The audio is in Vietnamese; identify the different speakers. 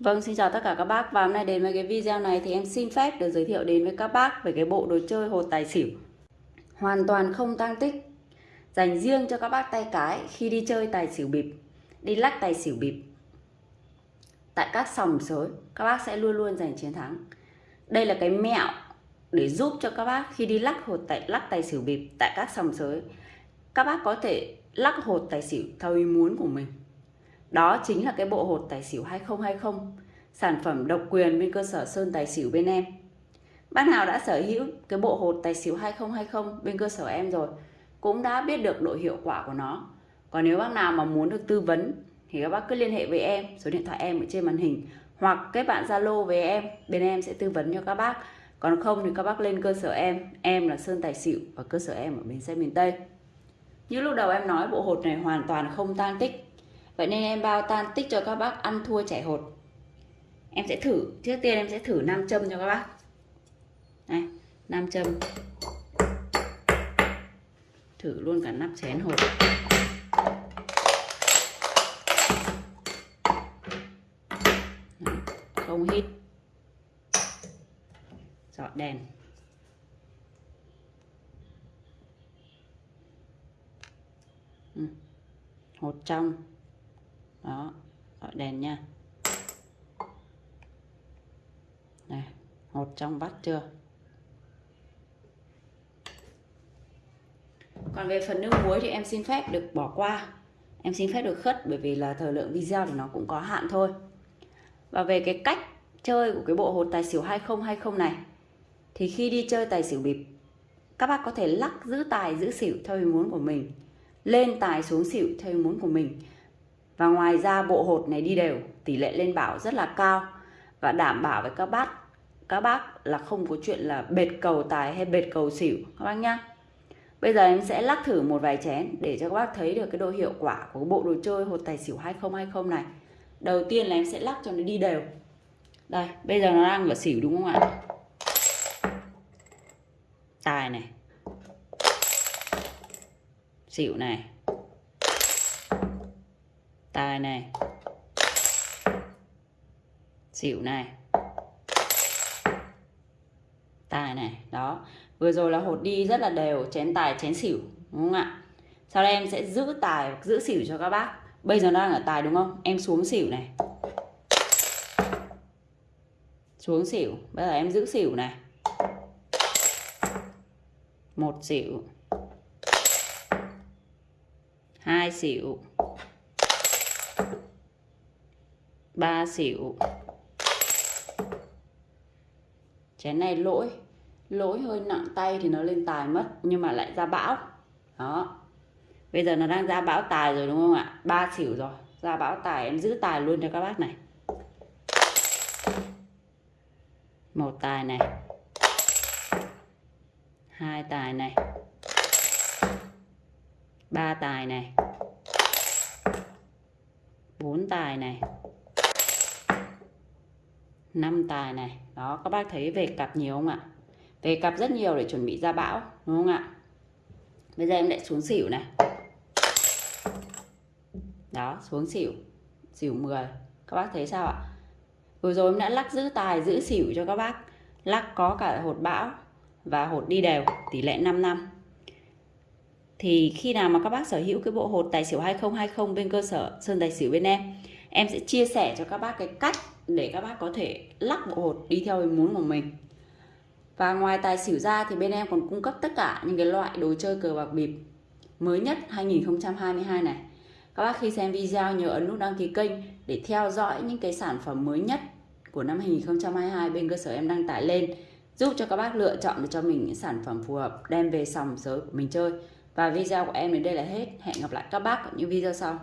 Speaker 1: Vâng, xin chào tất cả các bác. Và hôm nay đến với cái video này thì em xin phép được giới thiệu đến với các bác về cái bộ đồ chơi hột tài xỉu. Hoàn toàn không tăng tích. Dành riêng cho các bác tay cái khi đi chơi tài xỉu bịp đi lắc tài xỉu bịp. Tại các sòng sới các bác sẽ luôn luôn giành chiến thắng. Đây là cái mẹo để giúp cho các bác khi đi lắc hột tài lắc tài xỉu bịp tại các sòng sới các bác có thể lắc hột tài xỉu theo ý muốn của mình đó chính là cái bộ hột tài xỉu 2020, sản phẩm độc quyền bên cơ sở Sơn Tài xỉu bên em. Bác nào đã sở hữu cái bộ hột tài xỉu 2020 bên cơ sở em rồi, cũng đã biết được độ hiệu quả của nó. Còn nếu bác nào mà muốn được tư vấn thì các bác cứ liên hệ với em, số điện thoại em ở trên màn hình hoặc kết bạn Zalo với em, bên em sẽ tư vấn cho các bác. Còn không thì các bác lên cơ sở em, em là Sơn Tài xỉu và cơ sở em ở bến xe miền Tây. Như lúc đầu em nói bộ hột này hoàn toàn không tan tích Vậy nên em bao tan tích cho các bác ăn thua chảy hột. Em sẽ thử, trước tiên em sẽ thử nam châm cho các bác. Này, nam châm. Thử luôn cả nắp chén hột. Không hít. Dọn đèn. Ừ, hột trong đó gọi đèn nha. Này hột trong vắt chưa? Còn về phần nước muối thì em xin phép được bỏ qua. Em xin phép được khất bởi vì là thời lượng video thì nó cũng có hạn thôi. Và về cái cách chơi của cái bộ hột tài xỉu 2020 này, thì khi đi chơi tài xỉu bịp, các bác có thể lắc giữ tài giữ xỉu theo ý muốn của mình, lên tài xuống xỉu theo ý muốn của mình và ngoài ra bộ hột này đi đều, tỷ lệ lên bảo rất là cao và đảm bảo với các bác các bác là không có chuyện là bệt cầu tài hay bệt cầu xỉu các bác nhá. Bây giờ em sẽ lắc thử một vài chén để cho các bác thấy được cái độ hiệu quả của bộ đồ chơi hột tài xỉu 2020 này. Đầu tiên là em sẽ lắc cho nó đi đều. Đây, bây giờ nó đang ở xỉu đúng không ạ? Tài này. Xỉu này tài này. Xỉu này. Tài này, đó. Vừa rồi là hột đi rất là đều, chén tài, chén xỉu, đúng không ạ? Sau đây em sẽ giữ tài, giữ xỉu cho các bác. Bây giờ nó đang ở tài đúng không? Em xuống xỉu này. Xuống xỉu. Bây giờ em giữ xỉu này. Một xỉu. Hai xỉu. Ba xỉu. Chén này lỗi. Lỗi hơi nặng tay thì nó lên tài mất, nhưng mà lại ra bão. Đó. Bây giờ nó đang ra bão tài rồi đúng không ạ? Ba xỉu rồi. Ra bão tài, em giữ tài luôn cho các bác này. Một tài này. Hai tài này. Ba tài này. Bốn tài này năm tài này. Đó, các bác thấy về cặp nhiều không ạ? Về cặp rất nhiều để chuẩn bị ra bão, đúng không ạ? Bây giờ em lại xuống xỉu này. Đó, xuống xỉu. Xỉu 10 các bác thấy sao ạ? Vừa rồi em đã lắc giữ tài, giữ xỉu cho các bác. Lắc có cả hột bão và hột đi đều, tỷ lệ 5 năm. Thì khi nào mà các bác sở hữu cái bộ hột tài xỉu 2020 bên cơ sở, Sơn Tài xỉu bên em em sẽ chia sẻ cho các bác cái cách để các bác có thể lắc bộ hột đi theo ý muốn của mình. Và ngoài tài xỉu ra thì bên em còn cung cấp tất cả những cái loại đồ chơi cờ bạc bịp mới nhất 2022 này. Các bác khi xem video nhớ ấn nút đăng ký kênh để theo dõi những cái sản phẩm mới nhất của năm 2022 bên cơ sở em đăng tải lên, giúp cho các bác lựa chọn được cho mình những sản phẩm phù hợp, đem về sòng sới của mình chơi. Và video của em đến đây là hết. Hẹn gặp lại các bác ở những video sau.